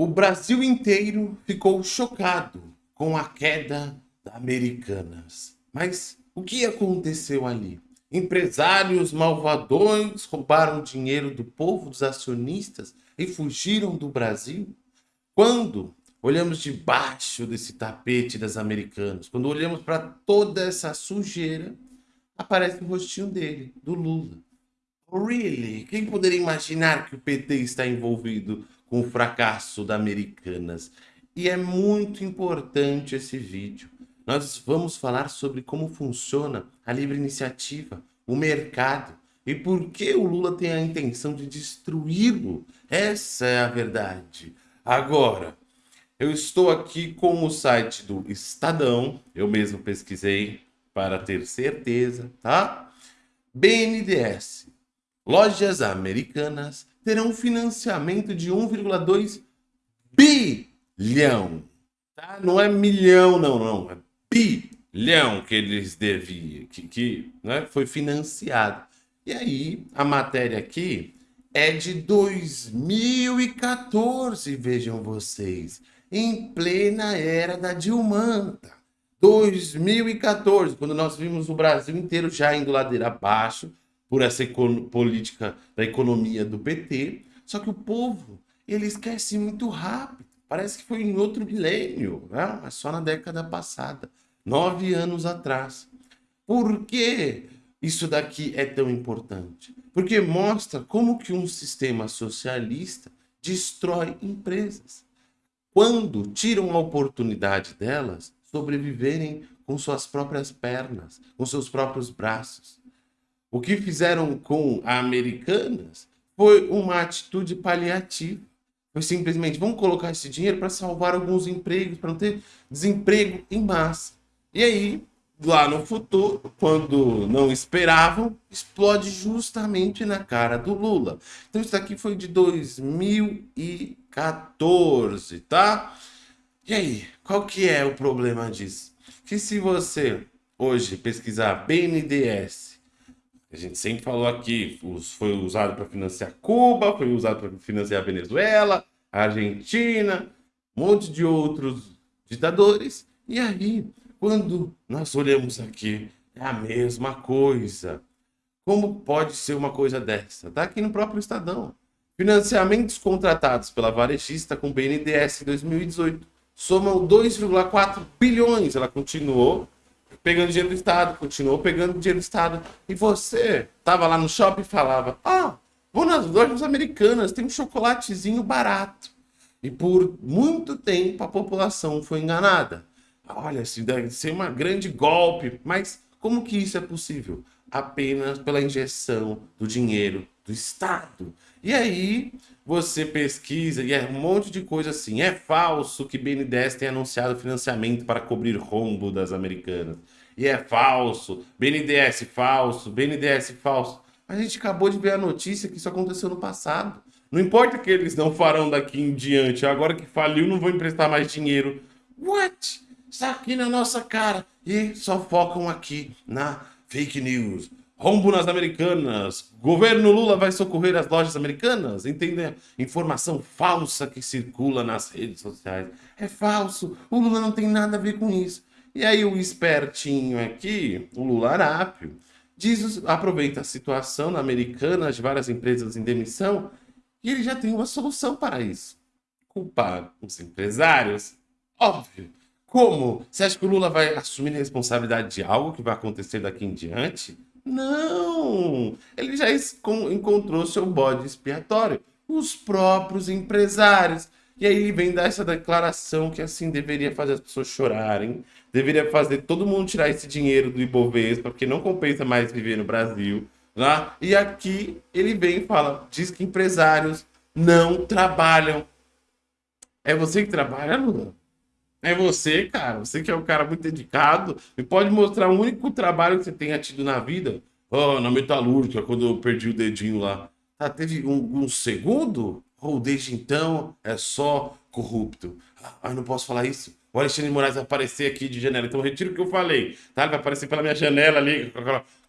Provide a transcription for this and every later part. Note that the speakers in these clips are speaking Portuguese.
O Brasil inteiro ficou chocado com a queda da Americanas. Mas o que aconteceu ali? Empresários malvadões roubaram dinheiro do povo, dos acionistas e fugiram do Brasil? Quando olhamos debaixo desse tapete das americanas, quando olhamos para toda essa sujeira, aparece o rostinho dele, do Lula. Really? Quem poderia imaginar que o PT está envolvido com o fracasso da Americanas? E é muito importante esse vídeo. Nós vamos falar sobre como funciona a livre iniciativa, o mercado e por que o Lula tem a intenção de destruí-lo. Essa é a verdade. Agora, eu estou aqui com o site do Estadão, eu mesmo pesquisei para ter certeza, tá? BNDES, lojas americanas terão financiamento de 1,2 bilhão, tá? Não é milhão, não, não, é bilhão que eles deviam, que, que né, foi financiado. E aí, a matéria aqui é de 2014, vejam vocês, em plena era da Dilmanta. 2014, quando nós vimos o Brasil inteiro já indo ladeira abaixo por essa política da economia do PT, só que o povo, ele esquece muito rápido. Parece que foi em outro milênio, né? mas só na década passada, nove anos atrás. Por que isso daqui é tão importante? Porque mostra como que um sistema socialista destrói empresas. Quando tiram a oportunidade delas sobreviverem com suas próprias pernas, com seus próprios braços. O que fizeram com a Americanas foi uma atitude paliativa. Foi simplesmente, vamos colocar esse dinheiro para salvar alguns empregos, para não ter desemprego em massa. E aí, lá no futuro, quando não esperavam, explode justamente na cara do Lula. Então isso aqui foi de 2014, tá? E aí, qual que é o problema disso? Que se você hoje pesquisar BNDES, a gente sempre falou aqui, foi usado para financiar Cuba, foi usado para financiar a Venezuela, a Argentina, um monte de outros ditadores. E aí, quando nós olhamos aqui, é a mesma coisa. Como pode ser uma coisa dessa? Está aqui no próprio Estadão. Financiamentos contratados pela varejista com BNDES em 2018 somam 2,4 bilhões. Ela continuou pegando dinheiro do Estado, continuou pegando dinheiro do Estado. E você estava lá no shopping e falava, ah, vou nas lojas americanas, tem um chocolatezinho barato. E por muito tempo a população foi enganada. Olha, isso deve ser uma grande golpe, mas como que isso é possível? Apenas pela injeção do dinheiro do Estado. E aí você pesquisa e é um monte de coisa assim. É falso que BNDES tenha anunciado financiamento para cobrir rombo das americanas. E é falso. BNDES falso, BNDES falso. A gente acabou de ver a notícia que isso aconteceu no passado. Não importa que eles não farão daqui em diante. Agora que faliu, não vão emprestar mais dinheiro. What? Está aqui na nossa cara. E só focam aqui na fake news. Rombo nas americanas. Governo Lula vai socorrer as lojas americanas. Entende? Informação falsa que circula nas redes sociais. É falso. O Lula não tem nada a ver com isso. E aí o espertinho aqui, o Lula Arápio, diz, aproveita a situação na americana de várias empresas em demissão e ele já tem uma solução para isso. Culpar os empresários? Óbvio. Como? Você acha que o Lula vai assumir a responsabilidade de algo que vai acontecer daqui em diante? Não! Ele já encontrou seu bode expiatório, os próprios empresários. E aí vem dar essa declaração que assim deveria fazer as pessoas chorarem, deveria fazer todo mundo tirar esse dinheiro do Ibovespa, porque não compensa mais viver no Brasil. Né? E aqui ele vem e fala, diz que empresários não trabalham. É você que trabalha, Lula? É você, cara. Você que é um cara muito dedicado. Me pode mostrar o único trabalho que você tenha tido na vida? Oh, na metalúrgica, quando eu perdi o dedinho lá. Tá, teve um, um segundo? Ou oh, desde então é só corrupto? Ah, eu não posso falar isso. O Alexandre Moraes vai aparecer aqui de janela. Então retiro o que eu falei. Tá? Ele vai aparecer pela minha janela ali,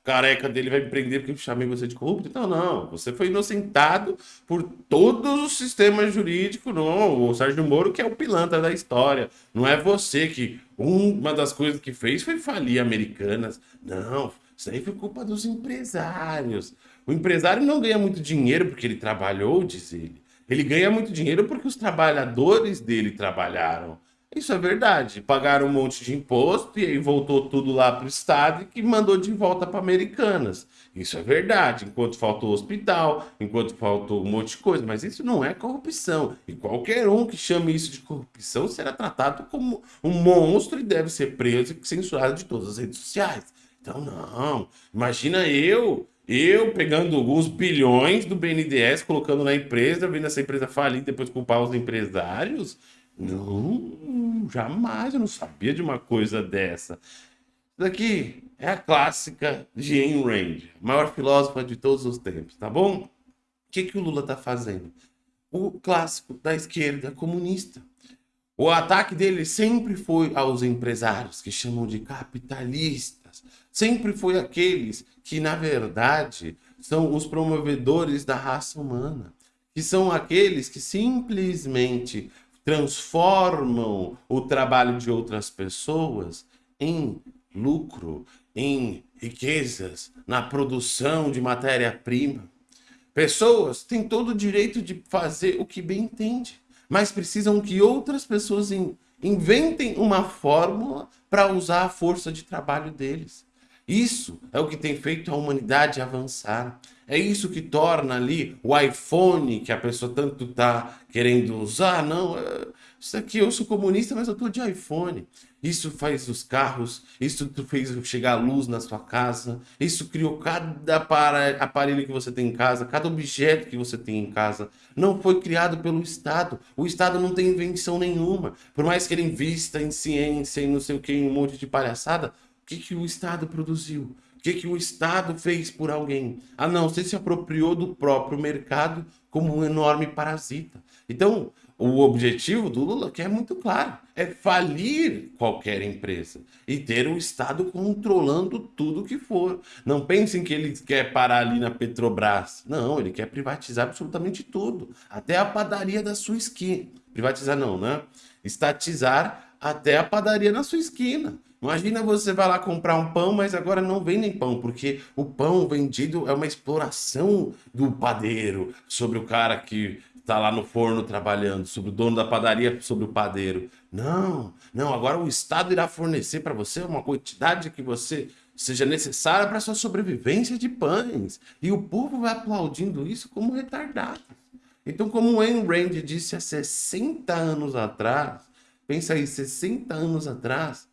careca dele vai me prender porque eu chamei você de corrupto. Então, não. Você foi inocentado por todos os sistemas jurídicos. Não, o Sérgio Moro que é o pilantra da história. Não é você que uma das coisas que fez foi falir Americanas. Não, isso aí foi culpa dos empresários. O empresário não ganha muito dinheiro porque ele trabalhou, diz ele. Ele ganha muito dinheiro porque os trabalhadores dele trabalharam. Isso é verdade. Pagaram um monte de imposto e aí voltou tudo lá para o Estado e que mandou de volta para Americanas. Isso é verdade. Enquanto faltou hospital, enquanto faltou um monte de coisa. Mas isso não é corrupção. E qualquer um que chame isso de corrupção será tratado como um monstro e deve ser preso e censurado de todas as redes sociais. Então, não. Imagina eu eu pegando alguns bilhões do BNDES, colocando na empresa, vendo essa empresa falir, depois culpar os empresários. Não, jamais, eu não sabia de uma coisa dessa. Isso daqui é a clássica de Ayn Rand, maior filósofa de todos os tempos, tá bom? O que, que o Lula tá fazendo? O clássico da esquerda comunista. O ataque dele sempre foi aos empresários, que chamam de capitalistas. Sempre foi aqueles que, na verdade, são os promovedores da raça humana. Que são aqueles que simplesmente transformam o trabalho de outras pessoas em lucro, em riquezas, na produção de matéria-prima. Pessoas têm todo o direito de fazer o que bem entende, mas precisam que outras pessoas inventem uma fórmula para usar a força de trabalho deles. Isso é o que tem feito a humanidade avançar. É isso que torna ali o iPhone que a pessoa tanto tá querendo usar. Não, é, isso aqui eu sou comunista, mas eu tô de iPhone. Isso faz os carros, isso fez chegar a luz na sua casa, isso criou cada aparelho que você tem em casa, cada objeto que você tem em casa. Não foi criado pelo Estado. O Estado não tem invenção nenhuma. Por mais que ele invista em ciência e não sei o que, em um monte de palhaçada, o que, que o Estado produziu? O que, que o Estado fez por alguém? Ah, não, você se apropriou do próprio mercado como um enorme parasita. Então, o objetivo do Lula, que é muito claro, é falir qualquer empresa e ter o Estado controlando tudo que for. Não pensem que ele quer parar ali na Petrobras. Não, ele quer privatizar absolutamente tudo, até a padaria da sua esquina. Privatizar não, né? Estatizar até a padaria na sua esquina. Imagina você vai lá comprar um pão, mas agora não vem nem pão, porque o pão vendido é uma exploração do padeiro sobre o cara que está lá no forno trabalhando, sobre o dono da padaria, sobre o padeiro. Não, não, agora o Estado irá fornecer para você uma quantidade que você seja necessária para sua sobrevivência de pães. E o povo vai aplaudindo isso como retardado. Então, como o Ayn Rand disse há 60 anos atrás, pensa aí, 60 anos atrás,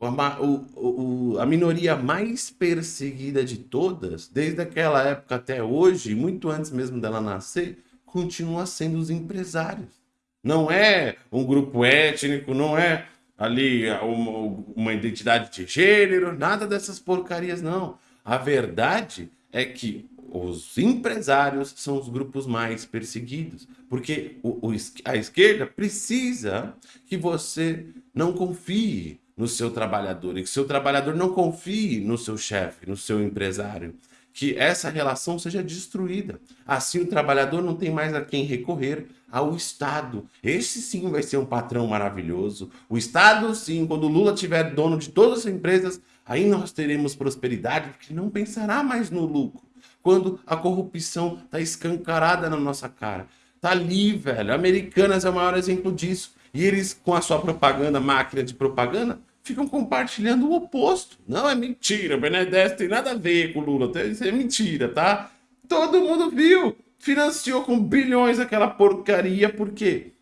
a, o, o, a minoria mais perseguida de todas, desde aquela época até hoje, muito antes mesmo dela nascer, continua sendo os empresários. Não é um grupo étnico, não é ali uma, uma identidade de gênero, nada dessas porcarias, não. A verdade é que os empresários são os grupos mais perseguidos, porque o, o, a esquerda precisa que você não confie no seu trabalhador e que seu trabalhador não confie no seu chefe, no seu empresário. Que essa relação seja destruída. Assim o trabalhador não tem mais a quem recorrer ao Estado. Esse sim vai ser um patrão maravilhoso. O Estado, sim, quando Lula tiver dono de todas as empresas, aí nós teremos prosperidade, porque não pensará mais no lucro. Quando a corrupção está escancarada na nossa cara. Tá ali, velho. Americanas é o maior exemplo disso. E eles, com a sua propaganda, máquina de propaganda, ficam compartilhando o oposto. Não, é mentira. O Benedetti tem nada a ver com o Lula. Isso é mentira, tá? Todo mundo viu. Financiou com bilhões aquela porcaria. Por quê?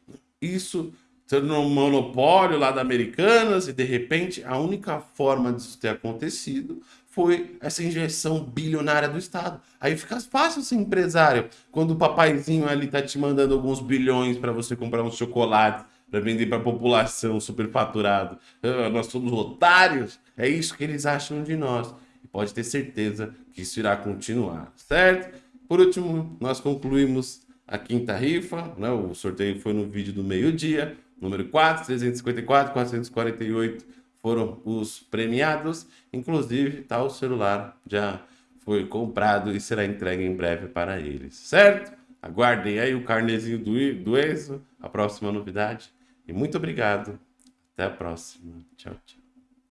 Isso sendo um monopólio lá da Americanas e de repente a única forma disso ter acontecido foi essa injeção bilionária do Estado. Aí fica fácil ser empresário quando o papaizinho ali tá te mandando alguns bilhões para você comprar um chocolate para vender para a população superfaturado. Ah, nós somos otários. É isso que eles acham de nós. E pode ter certeza que isso irá continuar, certo? Por último, nós concluímos a quinta rifa, né? O sorteio foi no vídeo do meio-dia, número 4, 354, 448 foram os premiados. Inclusive, tá o celular já foi comprado e será entregue em breve para eles, certo? Aguardem aí o carnezinho do, do Enzo, a próxima novidade. E muito obrigado. Até a próxima. Tchau, tchau.